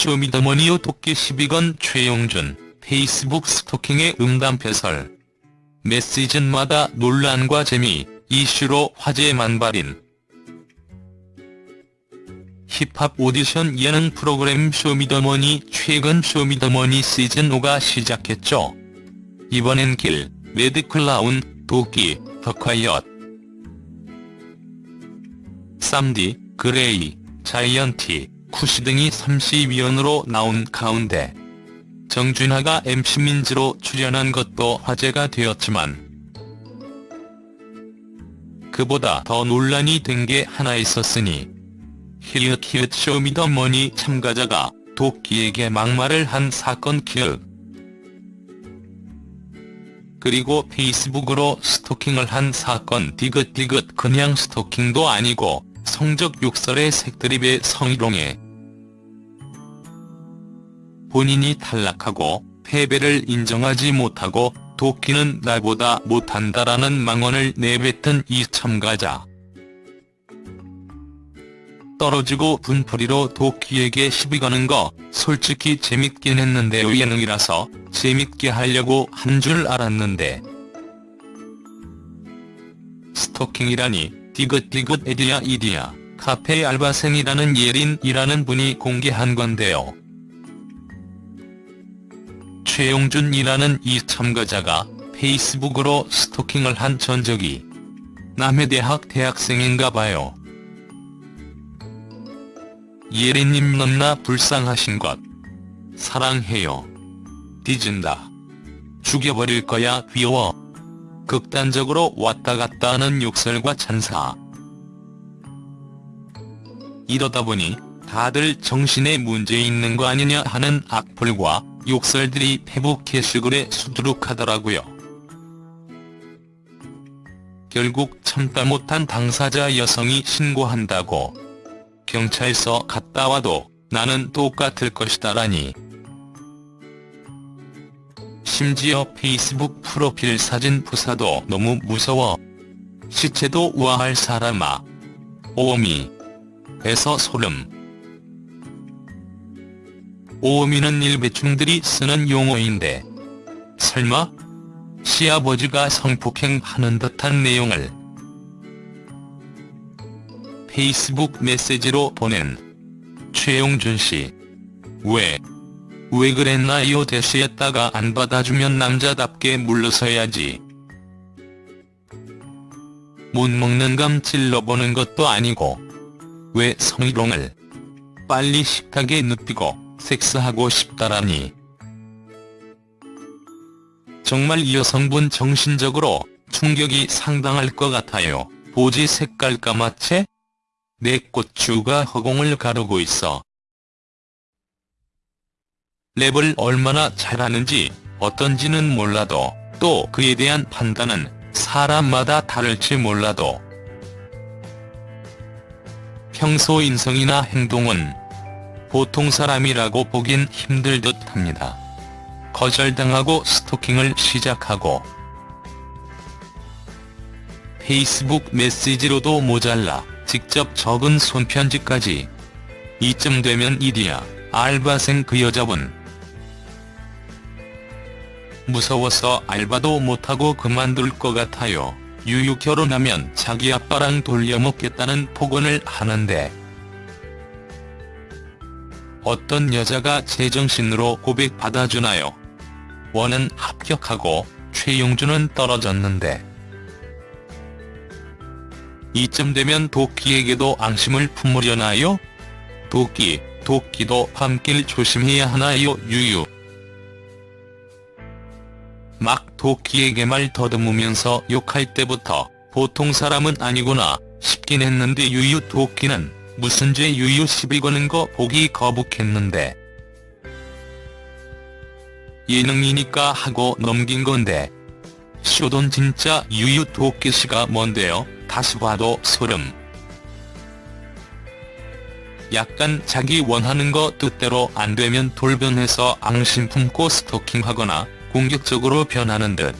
쇼미더머니요 도끼 12건 최용준, 페이스북 스토킹의 음담패설. 매 시즌마다 논란과 재미, 이슈로 화제 만발인 힙합 오디션 예능 프로그램 쇼미더머니 최근 쇼미더머니 시즌5가 시작했죠. 이번엔 길, 매드클라운, 도끼, 더콰이엇, 쌈디, 그레이, 자이언티, 쿠시 등이 심사위원으로 나온 가운데 정준하가 MC 민지로 출연한 것도 화제가 되었지만 그보다 더 논란이 된 게 하나 있었으니 히읗히읗 쇼미더머니 참가자가 도끼에게 막말을 한 사건 기억 그리고 페이스북으로 스토킹을 한 사건 디귿디귿 그냥 스토킹도 아니고 성적 욕설의 색드립에 성희롱해 본인이 탈락하고 패배를 인정하지 못하고 도끼는 나보다 못한다라는 망언을 내뱉은 이 참가자. 떨어지고 분풀이로 도끼에게 시비 거는 거 솔직히 재밌긴 했는데요 예능이라서 재밌게 하려고 한 줄 알았는데 스토킹이라니 디귿디귿 에디야 이디야 카페 알바생이라는 예린이라는 분이 공개한 건데요. 최용준이라는 이 참가자가 페이스북으로 스토킹을 한 전적이 남의 대학 대학생인가 봐요. 예린님 넘나 불쌍하신 것. 사랑해요. 뒤진다. 죽여버릴 거야 귀여워. 극단적으로 왔다 갔다 하는 욕설과 찬사. 이러다 보니 다들 정신에 문제 있는 거 아니냐 하는 악플과 욕설들이 페북 게시글에 수두룩하더라고요. 결국 참다 못한 당사자 여성이 신고한다고. 경찰서 갔다 와도 나는 똑같을 것이다라니. 심지어 페이스북 프로필 사진 부사도 너무 무서워. 시체도 우아할 사람아. 오미. 에서 소름. 오미는 일배충들이 쓰는 용어인데 설마? 시아버지가 성폭행하는 듯한 내용을 페이스북 메시지로 보낸 최용준 씨. 왜? 왜 그랬나요 대시했다가 안 받아주면 남자답게 물러서야지. 못 먹는 감 찔러보는 것도 아니고 왜 성희롱을 빨리 식탁에 눕히고 섹스하고 싶다라니. 정말 이 여성분 정신적으로 충격이 상당할 것 같아요. 보지 색깔 까맣채? 내 꽃주가 허공을 가르고 있어. 랩을 얼마나 잘하는지 어떤지는 몰라도 또 그에 대한 판단은 사람마다 다를지 몰라도 평소 인성이나 행동은 보통 사람이라고 보긴 힘들 듯 합니다. 거절당하고 스토킹을 시작하고 페이스북 메시지로도 모자라 직접 적은 손편지까지 이쯤 되면 이디야 알바생 그 여자분 무서워서 알바도 못하고 그만둘 것 같아요. 유유 결혼하면 자기 아빠랑 돌려먹겠다는 폭언을 하는데 어떤 여자가 제정신으로 고백 받아주나요? 원은 합격하고 최용준은 떨어졌는데 이쯤 되면 도끼에게도 앙심을 품으려나요? 도끼, 도끼도 밤길 조심해야 하나요 유유. 막 도끼에게 말 더듬으면서 욕할 때부터 보통 사람은 아니구나 싶긴 했는데 유유 도끼는 무슨 죄 유유 시비 거는 거 보기 거북했는데 예능이니까 하고 넘긴 건데 쇼돈 진짜 유유 도끼씨가 뭔데요? 다시 봐도 소름. 약간 자기 원하는 거 뜻대로 안 되면 돌변해서 앙심 품고 스토킹하거나 공격적으로 변하는 듯.